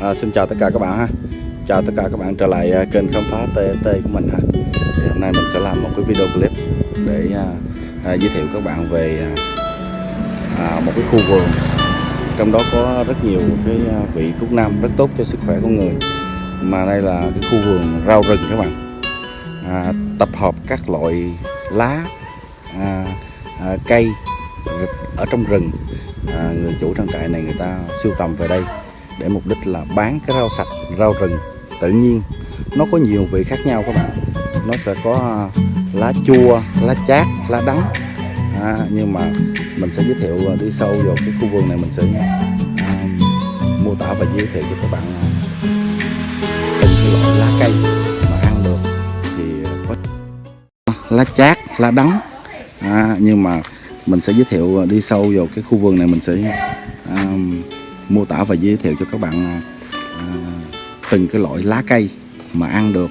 À, xin chào tất cả các bạn ha. Chào tất cả các bạn trở lại à, kênh khám phá TT của mình ha. Thì Hôm nay mình sẽ làm một cái video clip để à, à, giới thiệu các bạn về à, à một cái khu vườn. Trong đó có rất nhiều cái à, vị thuốc nam rất tốt cho sức khỏe của người. Mà đây là cái khu vườn rau rừng các bạn. À, Tập hợp các loại lá, à, à, cây ở trong rừng. À, Người chủ trang trại này người ta sưu tầm về đây để mục đích là bán cái rau sạch rau rừng. Tự nhiên nó có nhiều vị khác nhau các bạn. Nó sẽ có à, lá chua lá chát lá đắng. À, nhưng mà mình sẽ giới thiệu à, đi sâu vào cái khu vườn này mình sẽ à, mô tả và giới thiệu cho các bạn à, từng cái loại lá cây mà ăn được. Thì có lá chát lá đắng. À, nhưng mà mình sẽ giới thiệu đi sâu vào cái khu vườn này mình sẽ à, mô tả và giới thiệu cho các bạn à, à, từng cái loại lá cây mà ăn được.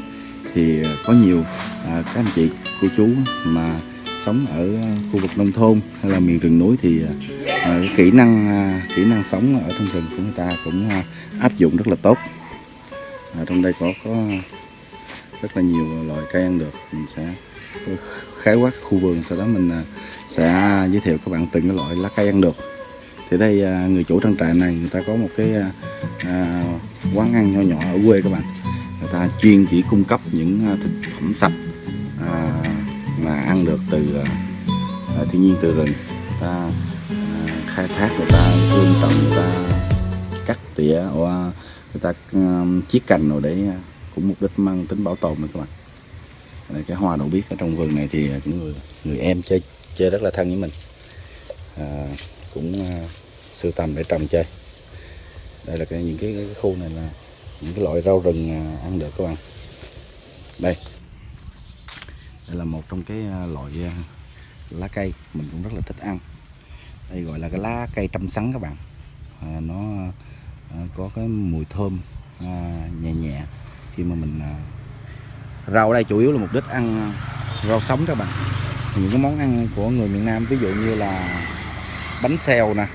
Thì à, có nhiều à, các anh chị cô chú mà sống ở khu vực nông thôn hay là miền rừng núi thì à, à kỹ năng à, kỹ năng sống ở trong rừng của người ta cũng à, áp dụng rất là tốt. À, trong đây có có rất là nhiều loại cây ăn được. Mình sẽ khái quát khu vườn sau đó mình à, sẽ giới thiệu các bạn từng cái loại lá cây ăn được thì đây à, người chủ trang trại này người ta có một cái à, à quán ăn nhỏ nhỏ ở quê các bạn. Người ta chuyên chỉ cung cấp những à, thực phẩm sạch à, mà ăn được từ à, thiên nhiên từ rừng. Người ta à, khai thác người ta vươn trồng người ta cắt tỉa hoa người ta à, chiết cành rồi để cũng mục đích mang tính bảo tồn này các bạn. Đây, cái hoa đậu biếc ở trong vườn này thì những người người em chơi chơi rất là thân với mình. À, cũng uh, sưu tầm để trồng chơi. Đây là cái những cái, cái khu này là những cái loại rau rừng uh, ăn được các bạn. Đây. Đây là một trong cái uh, loại uh, lá cây mình cũng rất là thích ăn. Đây gọi là cái lá cây trăm sắn các bạn. À, nó à, có cái mùi thơm à, nhẹ nhẹ. Khi mà mình à, rau ở đây chủ yếu là mục đích ăn rau sống các bạn. Những cái món ăn của người miền Nam ví dụ như là bánh xèo nè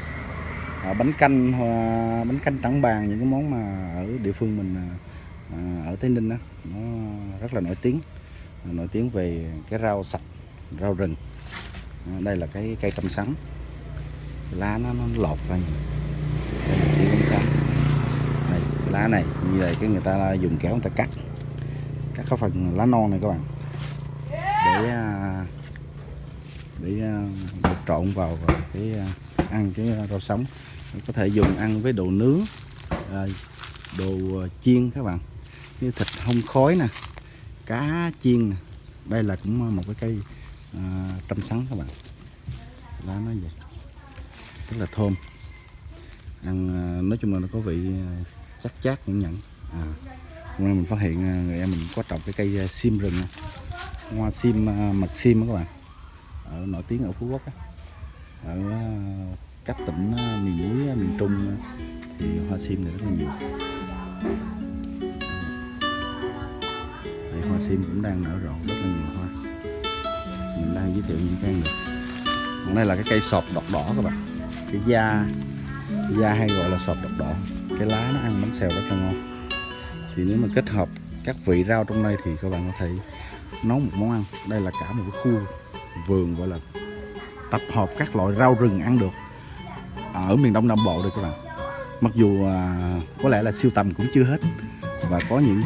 à, bánh canh à, bánh canh trắng bàn những cái món mà ở địa phương mình à, à ở Tây Ninh đó, nó rất là nổi tiếng. À, nổi tiếng về cái rau sạch rau rừng. À, đây là cái cây trăm sắn. Lá nó, nó lột ra. Đây là cây trăm sắn. Này lá này như vậy cái người ta dùng kéo người ta cắt. Cắt cái phần lá non này các bạn. Để à, để à, được trộn vào cái à, ăn cái rau sống. Có thể dùng ăn với đồ nướng à, đồ chiên các bạn. Như thịt hông khói nè cá chiên nè. Đây là cũng một cái cây à, trăm sắn các bạn. Lá nó vậy rất là thơm. Ăn nói chung là nó có vị chắc chát nhẫn nhẫn à, hôm nay mình phát hiện người em mình có trồng cái cây sim rừng hoa sim mật sim các bạn ở nổi tiếng ở Phú Quốc á. ở ờ, các tỉnh ờ, miền núi ờ, miền Trung thì hoa sim này rất là nhiều. Đây, hoa sim cũng đang nở rộ rất là nhiều hoa. Mình đang giới thiệu những cây này. Còn đây là cái cây sọp đọt đỏ các bạn. Cái da da hay gọi là sọp đọt đỏ. Cái lá nó ăn bánh xèo rất là ngon. Thì nếu mà kết hợp các vị rau trong đây thì các bạn có thể nấu một món ăn. Đây là cả một cái khu vườn gọi là tập hợp các loại rau rừng ăn được. À, ở miền Đông Nam Bộ đây các bạn mặc dù à, có lẽ là siêu tầm cũng chưa hết và có những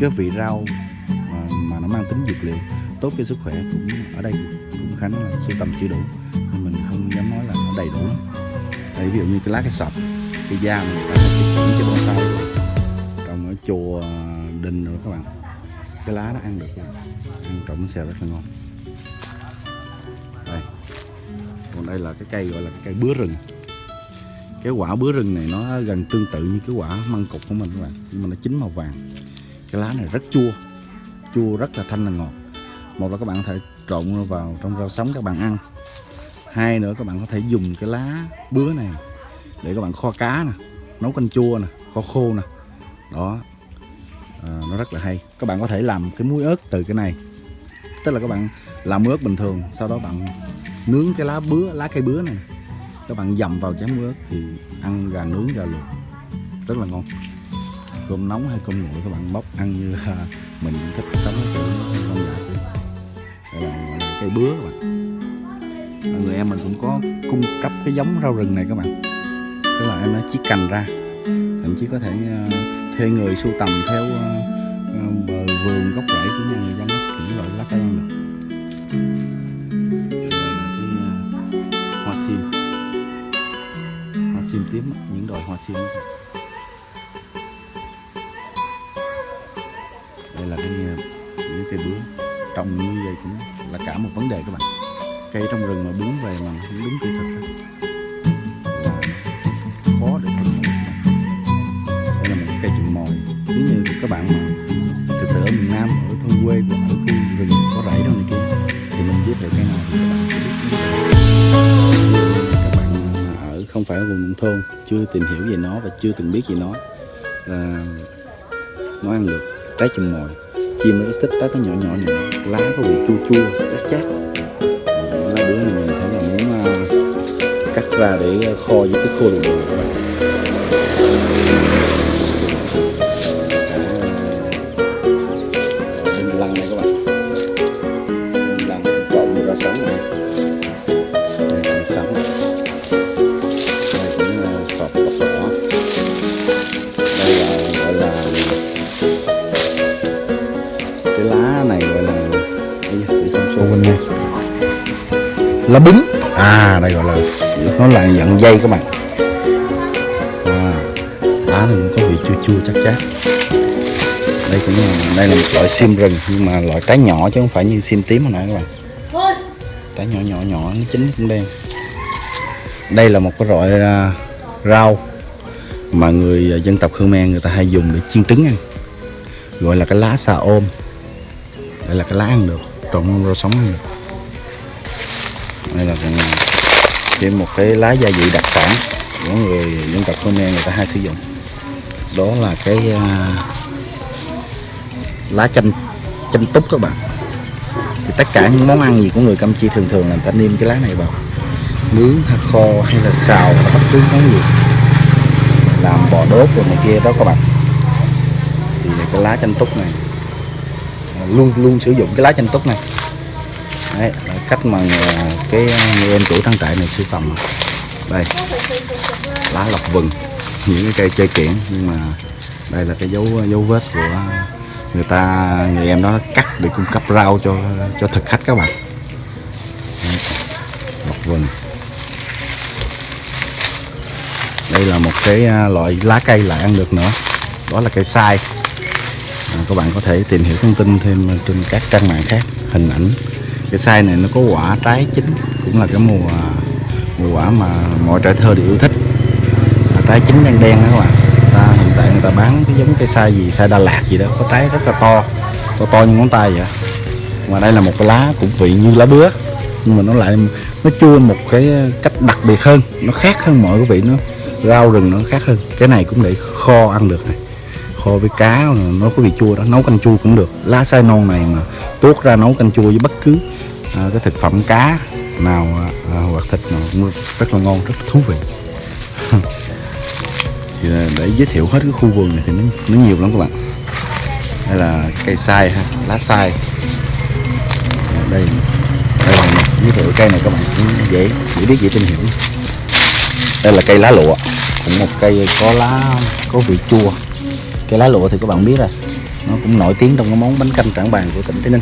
cái vị rau mà, mà nó mang tính dược liệu tốt cho sức khỏe cũng ở đây cũng khá là siêu tầm chưa đủ. Nên mình không dám nói là nó đầy đủ đây ví dụ như cái lá cái sập cái da mình đã một cái bonsai trồng ở chùa đình rồi các bạn. Cái lá nó ăn được ăn trộn xèo rất là ngon còn đây là cái cây gọi là cái cây bứa rừng. Cái quả bứa rừng này nó gần tương tự như cái quả măng cục của mình các bạn. Nhưng mà nó chín màu vàng. Cái lá này rất chua. Chua rất là thanh là ngọt. Một là các bạn có thể trộn vào trong rau sống các bạn ăn. Hai nữa các bạn có thể dùng cái lá bứa này để các bạn kho cá nè nấu canh chua nè kho khô nè. Đó. À, nó rất là hay. Các bạn có thể làm cái muối ớt từ cái này. Tức là các bạn làm muối ớt bình thường sau đó bạn nướng cái lá bứa lá cây bứa này các bạn dầm vào chén muối ớt thì ăn gà nướng gà luộc rất là ngon cơm nóng hay cơm nguội các bạn bóc ăn như mình thích sống ở kiểu không lạ đây là cây bứa các bạn người em mình cũng có cung cấp cái giống rau rừng này các bạn tức là em nó chỉ cành ra thậm chí có thể thuê người sưu tầm theo bờ vườn gốc rễ của nhà người dân những loại lá cây ăn được tìm kiếm tím những đồi hoa sim đây là cái những cây bướm. Trồng như vậy cũng là cả một vấn đề các bạn. Cây trong rừng mà bướm về mà không đúng kỹ thuật tìm hiểu về nó và chưa từng biết về nó. Là nó ăn được trái chùm mồi. Chim nó rất thích trái nó nhỏ nhỏ nhỏ lá có vị chua chua chát chát. Lá đứa này mình thấy là muốn uh, cắt ra để à, kho với cái khô đường các bạn lá bứng à đây gọi là nó là dạng dây các bạn. À, lá này cũng có vị chua chua chắc chát đây cũng là đây là một loại sim rừng nhưng mà loại trái nhỏ chứ không phải như sim tím hồi nãy các bạn. Trái nhỏ nhỏ nhỏ nó chín cũng đen. Đây là một cái loại uh, rau mà người dân tộc Khmer người ta hay dùng để chiên trứng ăn. Gọi là cái lá xà ôm. Đây là cái lá ăn được trộn rau sống ăn được đây là còn thêm ờ, một cái lá gia vị đặc sản của người dân tộc Khmer người ta hay sử dụng. Đó là cái uh, lá chanh chanh túc các bạn. Thì tất cả những món ăn gì của người Campuchia thường thường là người ta nêm cái lá này vào. Nướng hay kho hay là xào hay bất cứ món gì. Làm bò đốt rồi này kia đó các bạn. Thì cái lá chanh túc này ờ, luôn luôn sử dụng cái lá chanh túc này đấy là cách mà cái người em chủ trang trại này sưu tầm. Đây lá lọc vừng những cái cây chơi kiển. Nhưng mà đây là cái dấu dấu vết của người ta người em đó cắt để cung cấp rau cho cho thực khách các bạn. Đấy. lọc vừng. Đây là một cái à, loại lá cây lại ăn được nữa. Đó là cây sai. À, các bạn có thể tìm hiểu thông tin thêm trên các trang mạng khác hình ảnh cái sai này nó có quả trái chín cũng là cái mùa mùa quả mà mọi trẻ thơ đều yêu thích. À, trái chín đen đen đó các bạn ta hiện tại người ta bán cái giống cái sai gì sai Đà Lạt gì đó có trái rất là to to to như ngón tay vậy. Mà đây là một cái lá cũng vị như lá bứa nhưng mà nó lại nó chua một cái cách đặc biệt hơn nó khác hơn mọi cái vị nó rau rừng nó khác hơn. Cái này cũng để kho ăn được này kho với cá nó có vị chua đó nấu canh chua cũng được. Lá sai non này mà tuốt ra nấu canh chua với bất cứ à, cái thực phẩm cá nào à, à hoặc thịt nào cũng rất là ngon rất là thú vị. Thì để giới thiệu hết cái khu vườn này thì nó, nó nhiều lắm các bạn. Đây là cây sai ha lá sai đây đây là giới thiệu cây này các bạn cũng dễ dễ biết dễ tìm hiểu. Đây là cây lá lụa cũng một cây có lá có vị chua cây lá lụa thì các bạn biết rồi. Nó cũng nổi tiếng trong cái món bánh canh trảng bàn của tỉnh tây ninh.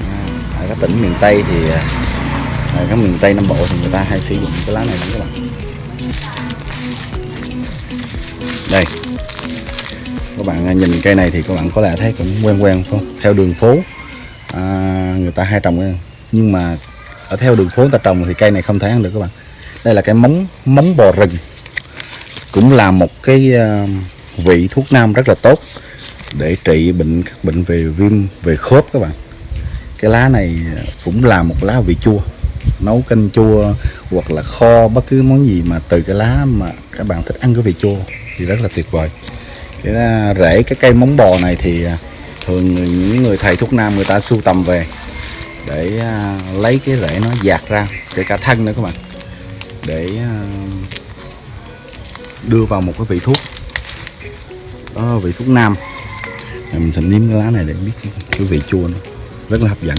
À, ở các tỉnh miền tây thì à, ở các miền tây nam bộ thì người ta hay sử dụng cái lá này lắm các bạn. Đây. Các bạn à, nhìn cây này thì các bạn có lẽ thấy cũng quen quen không? Theo đường phố. À, người ta hay trồng nhưng mà ở theo đường phố người ta trồng thì cây này không thể ăn được các bạn. Đây là cái móng móng bò rừng. Cũng là một cái uh, vị thuốc nam rất là tốt để trị bệnh, các bệnh về viêm, về khớp các bạn. Cái lá này cũng là một lá vị chua, nấu canh chua hoặc là kho bất cứ món gì mà từ cái lá mà các bạn thích ăn cái vị chua thì rất là tuyệt vời. Cái à, rễ, cái cây móng bò này thì à, thường những người thầy thuốc nam người ta sưu tầm về để à, lấy cái rễ nó dạt ra, kể cả thân nữa các bạn, để đưa vào một cái vị thuốc có vị thuốc nam. Rồi mình sẽ nếm cái lá này để biết cái, vị chua nó rất là hấp dẫn.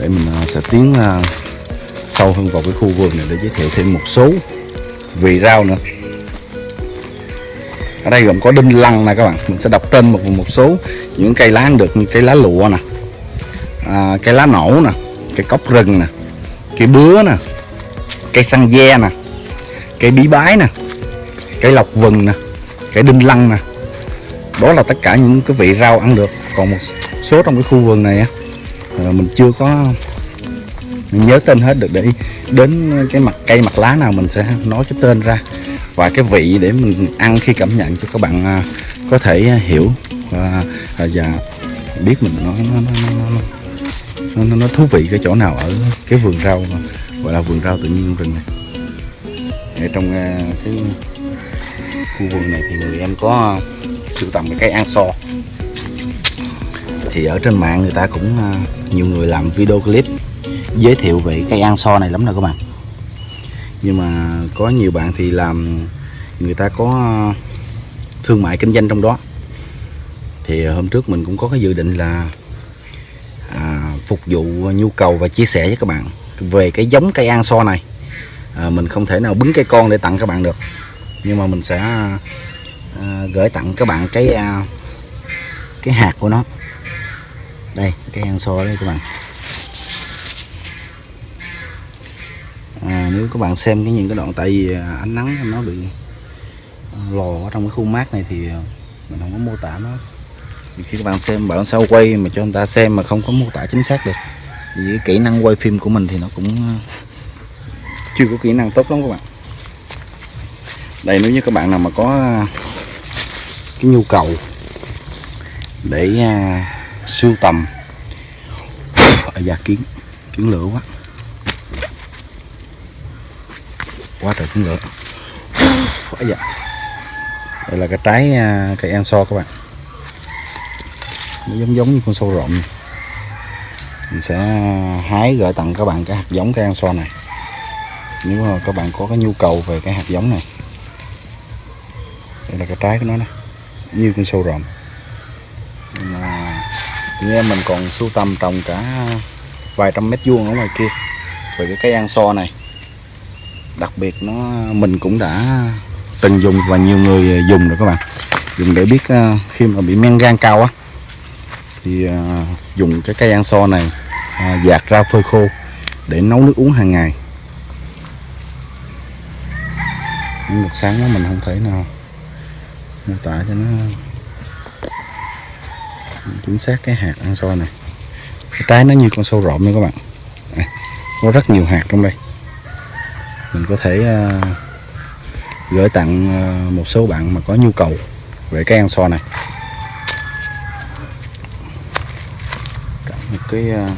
Để mình à, sẽ tiến à, sâu hơn vào cái khu vườn này để giới thiệu thêm một số vị rau nữa. Ở đây gồm có đinh lăng nè các bạn. Mình sẽ đọc tên một một số những cây lá ăn được như cây lá lụa nè à, cây lá nổ nè cây cốc rừng nè cây bứa nè cây xăng ve nè cây bí bái nè cây lọc vừng nè cây đinh lăng nè. Đó là tất cả những cái vị rau ăn được. Còn một số trong cái khu vườn này á mình chưa có mình nhớ tên hết được. Để đến cái mặt cây mặt lá nào mình sẽ nói cái tên ra. Và cái vị để mình ăn khi cảm nhận cho các bạn à, có thể hiểu. Và, à, và biết mình nó nó, nó, nó, nó, nó, nó thú vị cái chỗ nào ở cái vườn rau gọi là vườn rau tự nhiên rừng này. Ở trong à, cái khu vườn này thì người em có sưu tầm cái cây ăn so. Thì ở trên mạng người ta cũng à, nhiều người làm video clip giới thiệu về cây ăn so này lắm nè các bạn. Nhưng mà có nhiều bạn thì làm người ta có à, thương mại kinh doanh trong đó. Thì hôm trước mình cũng có cái dự định là phục vụ nhu cầu và chia sẻ với các bạn về cái giống cây an so này. À, mình không thể nào bứng cây con để tặng các bạn được. Nhưng mà mình sẽ à, gửi tặng các bạn cái à, cái hạt của nó. Đây cái an so đây các bạn. À, nếu các bạn xem cái những cái đoạn tại vì à, ánh nắng nó bị à, lò ở trong cái khu mát này thì à, mình không có mô tả nó khi các bạn xem bạn sao quay mà cho người ta xem mà không có mô tả chính xác được. Vì kỹ năng quay phim của mình thì nó cũng ờ, chưa có kỹ năng tốt lắm các bạn. Đây nếu như các bạn nào mà có ờ, cái nhu cầu để uh, sưu tầm ở da kiến kiến lửa quá. Quá trời kiến lửa. Quá dạ đây là cái trái uh, cây an so các bạn nó giống giống như con sâu rộm. Mình sẽ hái gửi tặng các bạn cái hạt giống cây an so này. Nếu mà các bạn có cái nhu cầu về cái hạt giống này. Đây là cái trái của nó nè. Như con sâu rộm. Mà như em mình còn sưu tầm trồng cả vài trăm mét vuông ở ngoài kia. Về cái cây ăn so này. Đặc biệt nó, mình cũng đã từng dùng và nhiều người dùng rồi các bạn. Dùng để biết ờ, khi mà bị men gan cao á thì à, dùng cái cây ăn so này à, dạt ra phơi khô để nấu nước uống hàng ngày. Nhưng một sáng đó mình không thể nào mô tả cho nó chính xác cái hạt ăn so này. Cái trái nó như con sâu rộm nha các bạn. À, có rất nhiều hạt trong đây. Mình có thể à, gửi tặng à, một số bạn mà có nhu cầu về cái ăn so này. Cả một cái này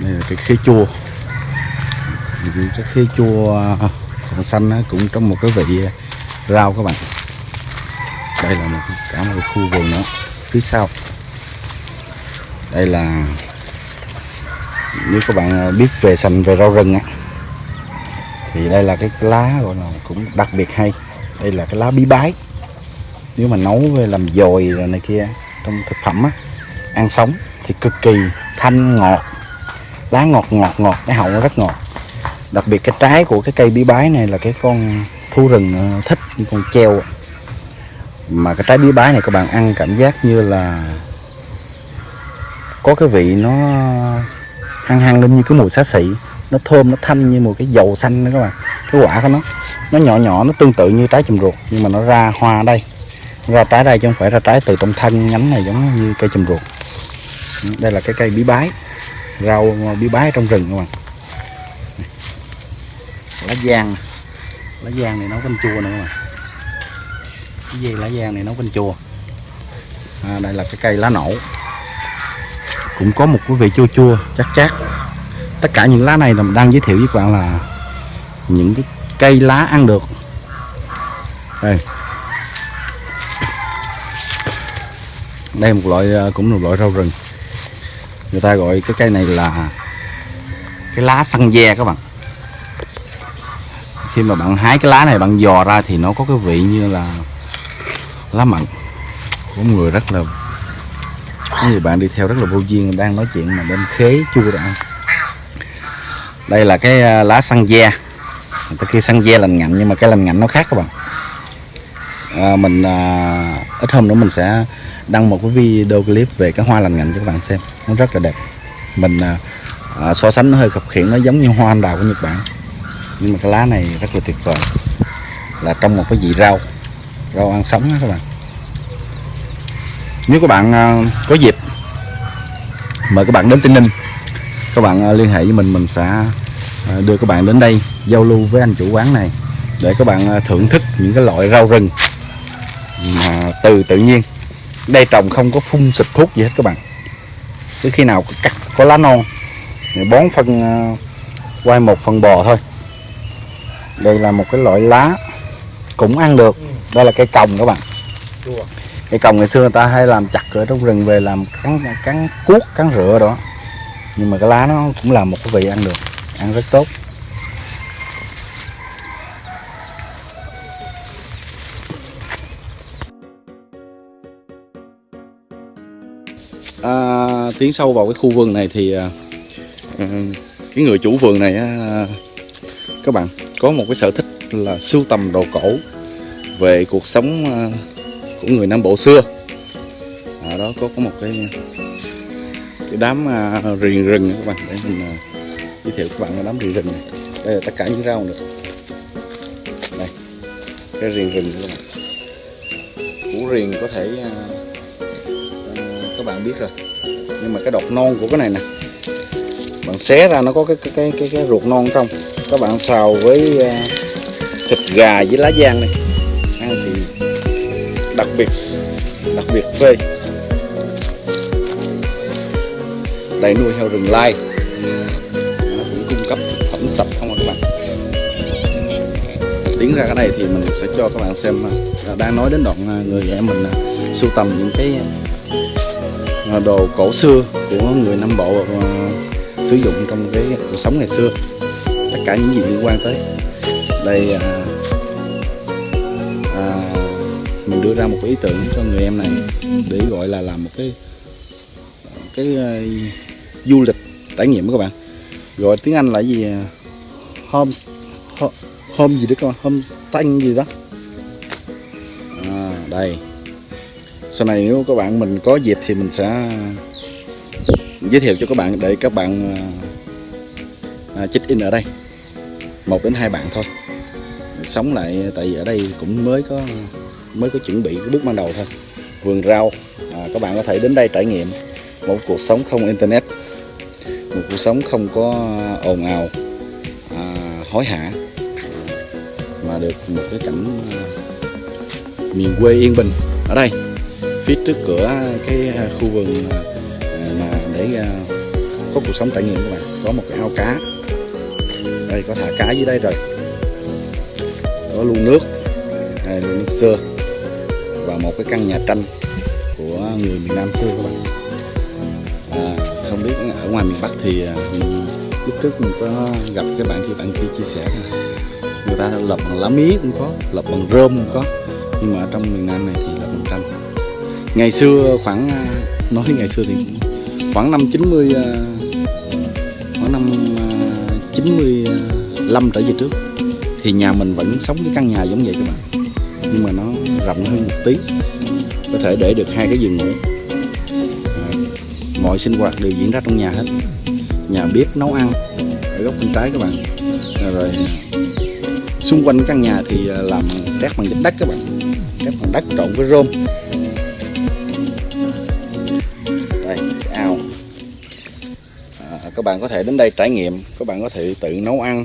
đây là cái khế chua. Cái khế chua à, còn xanh cũng trong một cái vị à, rau các bạn. Đây là một cả một khu vườn nữa. Phía sau. Đây là, nếu các bạn à, biết về sành về rau rừng á, thì đây là cái lá gọi là cũng đặc biệt hay. Đây là cái lá bí bái. Nếu mà nấu về làm dồi rồi này kia, trong thực phẩm á, ăn sống thì cực kỳ thanh ngọt, lá ngọt ngọt ngọt, cái hậu nó rất ngọt. Đặc biệt cái trái của cái cây bí bái này là cái con thú rừng ờ, thích, như con treo mà cái trái bí bái này các bạn ăn cảm giác như là có cái vị nó hăng hăng lên như cái mùi xá xị, nó thơm, nó thanh như một cái dầu xanh đó các bạn. Cái quả của nó nó nhỏ nhỏ, nó tương tự như trái chùm ruột, nhưng mà nó ra hoa đây. Ra trái đây chứ không phải ra trái từ trong thân nhánh này giống như cây chùm ruột đây là cái cây bí bái. Rau bí bái trong rừng các bạn. Lá giang. Lá giang này nấu canh chua nữa mà cái gì lá giang này nấu canh chua? À, đây là cái cây lá nổ. Cũng có một cái vị chua chua chắc chắc tất cả những lá này là mình đang giới thiệu với các bạn là những cái cây lá ăn được. Đây. Đây một loại à, cũng một loại rau rừng người ta gọi cái cây này là cái lá xăng ve các bạn. Khi mà bạn hái cái lá này, bạn dò ra thì nó có cái vị như là lá mận. Của người rất là Như bạn đi theo rất là vô duyên, đang nói chuyện mà bên khế chua đã. đây là cái à, lá xăng ve. Người ta kêu xăng ve lành ngạnh, nhưng mà cái lành ngạnh nó khác các bạn à, mình à, ít hôm nữa mình sẽ đăng một cái video clip về cái hoa lành ngạnh cho các bạn xem. Nó rất là đẹp. Mình à, à, so sánh nó hơi khập khiển nó giống như hoa anh đào của Nhật Bản. Nhưng mà cái lá này rất là tuyệt vời. Là trong một cái vị rau rau ăn sống đó các bạn. Nếu các bạn à, có dịp mời các bạn đến Tây Ninh các bạn à, liên hệ với mình mình sẽ à, đưa các bạn đến đây giao lưu với anh chủ quán này để các bạn à, thưởng thức những cái loại rau rừng mà từ tự nhiên, đây trồng không có phun xịt thuốc gì hết các bạn. Cứ khi nào cắt, có lá non, thì bón phân ờ, quay một phần bò thôi. Đây là một cái loại lá cũng ăn được. Đây là cây còng các bạn. Cây còng ngày xưa người ta hay làm chặt ở trong rừng về làm cắn cắn cuốc, cắn rửa đó. Nhưng mà cái lá nó cũng là một cái vị ăn được, ăn rất tốt. Tiến sâu vào cái khu vườn này thì à, ừ, cái người chủ vườn này à, các bạn có một cái sở thích là sưu tầm đồ cổ về cuộc sống à, của người Nam Bộ xưa. Ở đó có có một cái cái đám à, riềng rừng các bạn để mình giới thiệu các bạn cái đám riềng rừng này. Đây là tất cả những rau nữa đây cái riềng rừng các bạn. Củ riềng có thể các bạn biết rồi nhưng mà cái đọt non của cái này nè bạn xé ra nó có cái cái cái cái, cái ruột non trong. Các bạn xào với uh, thịt gà với lá giang này ăn thì đặc biệt đặc biệt phê. Đây nuôi heo rừng lai. Nó cũng cung cấp thực phẩm sạch không à các bạn? Tiến ra cái này thì mình sẽ cho các bạn xem à, đang nói đến đoạn à, người em mình sưu tầm những cái À, đồ cổ xưa của người Nam Bộ uh, sử dụng trong cái cuộc sống ngày xưa. Tất cả những gì liên quan tới đây à, à, mình đưa ra một cái ý tưởng cho người em này để gọi là làm một cái cái uh, du lịch trải nghiệm các bạn. Gọi tiếng Anh là gì home home gì đó các bạn gì đó. À, đây sau này nếu các bạn mình có dịp thì mình sẽ giới thiệu cho các bạn để các bạn à, à, check in ở đây. Một đến hai bạn thôi. Sống lại tại vì ở đây cũng mới có mới có chuẩn bị cái bước ban đầu thôi. Vườn rau à, các bạn có thể đến đây trải nghiệm một cuộc sống không internet một cuộc sống không có ồn ào à, hối hả mà được một cái cảnh à, miền quê yên bình ở đây phía trước cửa à, cái à, khu vườn à, mà để có cuộc sống trải nghiệm các bạn. Có một cái ao cá. Đây có thả cá dưới đây rồi. Có lu nước. Đây lu nước xưa. Và một cái căn nhà tranh của người miền Nam xưa các bạn. À, không biết ở ngoài miền Bắc thì mình, lúc trước mình có gặp cái bạn kia bạn kia chia sẻ là người ta lập bằng lá mía cũng có lập bằng rơm cũng có. Nhưng mà ở trong miền Nam này thì lập bằng tranh ngày xưa khoảng à, nói ngày xưa thì khoảng năm 90 à, khoảng năm à, 95 trở về trước thì nhà mình vẫn sống cái căn nhà giống vậy các bạn. Nhưng mà nó rộng hơn một tí, có thể để được hai cái giường ngủ. Mọi sinh hoạt đều diễn ra trong nhà hết. Nhà bếp, nấu ăn, ở góc bên trái các bạn. Rồi xung quanh căn nhà thì làm trét bằng đất các bạn. Trét bằng đất trộn với rơm. Các bạn có thể đến đây trải nghiệm các bạn có thể tự nấu ăn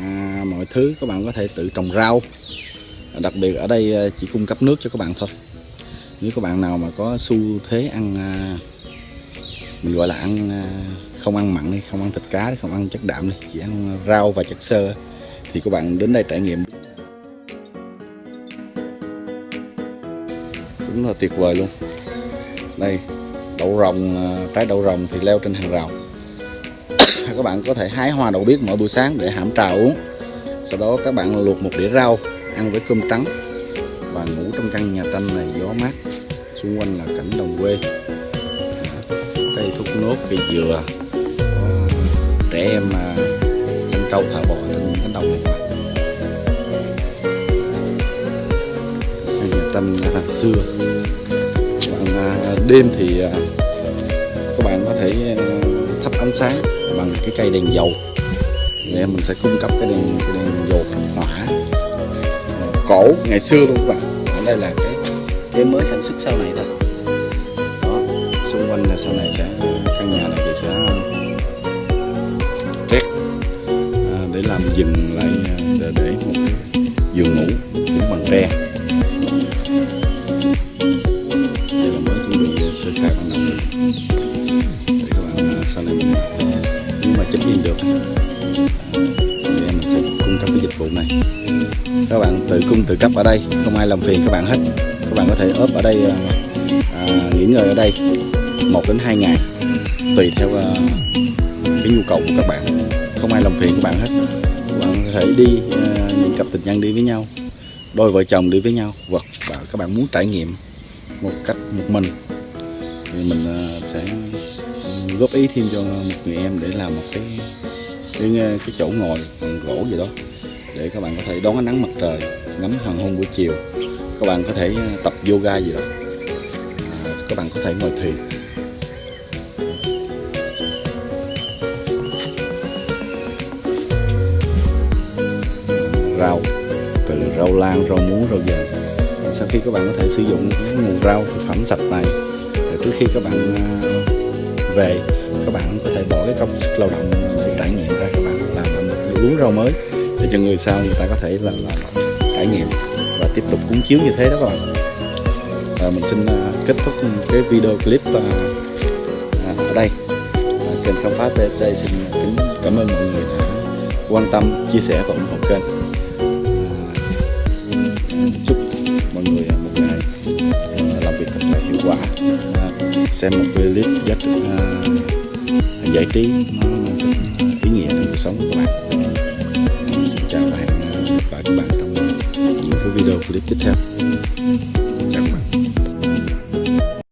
à, mọi thứ các bạn có thể tự trồng rau. Đặc biệt ở đây à, chỉ cung cấp nước cho các bạn thôi. Nếu các bạn nào mà có xu thế ăn à, mình gọi là ăn à, không ăn mặn đi không ăn thịt cá không ăn chất đạm đi chỉ ăn rau và chất xơ thì các bạn đến đây trải nghiệm. Đúng là tuyệt vời luôn. Đây đậu rồng à, trái đậu rồng thì leo trên hàng rào. các bạn có thể hái hoa đậu biếc mỗi buổi sáng để hãm trà uống. Sau đó các bạn luộc một đĩa rau, ăn với cơm trắng và ngủ trong căn nhà tranh này gió mát. Xung quanh là cảnh đồng quê. Cây thốt nốt cây dừa. Có trẻ em mà chăn trâu, thả bò trên cánh đồng này. Nhà tranh là xưa. Bạn à, đêm thì à, các bạn có thể à, thắp ánh sáng cái cây đèn dầu. Để mình sẽ cung cấp cái đèn, cái đèn dầu hỏa. Cổ ngày xưa luôn các bạn. Ở đây là cái cái mới sản xuất sau này thôi. Đó xung quanh là sau này sẽ căn nhà này thì sẽ rét à, để làm dừng lại à, để, để một cái giường ngủ cũng bằng tre. Check in được. Thì mình sẽ cung cấp cái dịch vụ này. Các bạn tự cung tự cấp ở đây không ai làm phiền các bạn hết. Các bạn có thể ốp ở đây à, à, nghỉ ngơi ở đây một đến hai ngày tùy theo à, cái nhu cầu của các bạn. Không ai làm phiền các bạn hết. Các bạn có thể đi à, những cặp tình nhân đi với nhau đôi vợ chồng đi với nhau hoặc các bạn muốn trải nghiệm một cách một mình thì mình à, sẽ góp ý thêm cho một người em để làm một cái cái, cái chỗ ngồi bằng gỗ gì đó để các bạn có thể đón ánh nắng mặt trời ngắm hoàng hôn buổi chiều. Các bạn có thể à, tập yoga gì đó. À, các bạn có thể ngồi thuyền rau từ rau lan rau muống rau dền. Sau khi các bạn có thể sử dụng nguồn rau thực phẩm sạch này rồi trước khi các bạn à, về các bạn có thể bỏ cái công sức lao động để trải nghiệm ra các bạn làm, làm một luống rau mới để cho người sau người ta có thể là, là, là trải nghiệm và tiếp tục cuốn chiếu như thế đó các bạn. Và mình xin uh, kết thúc cái video clip uh, ở đây. Kênh khám phá TT xin kính cảm ơn mọi người đã quan tâm chia sẻ và ủng hộ kênh. Xem một clip giá trị uh, giải trí nó à, ý nghĩa trong cuộc sống của các bạn xin chào à, và hẹn gặp lại các bạn trong những cái video clip tiếp theo. Chào các bạn.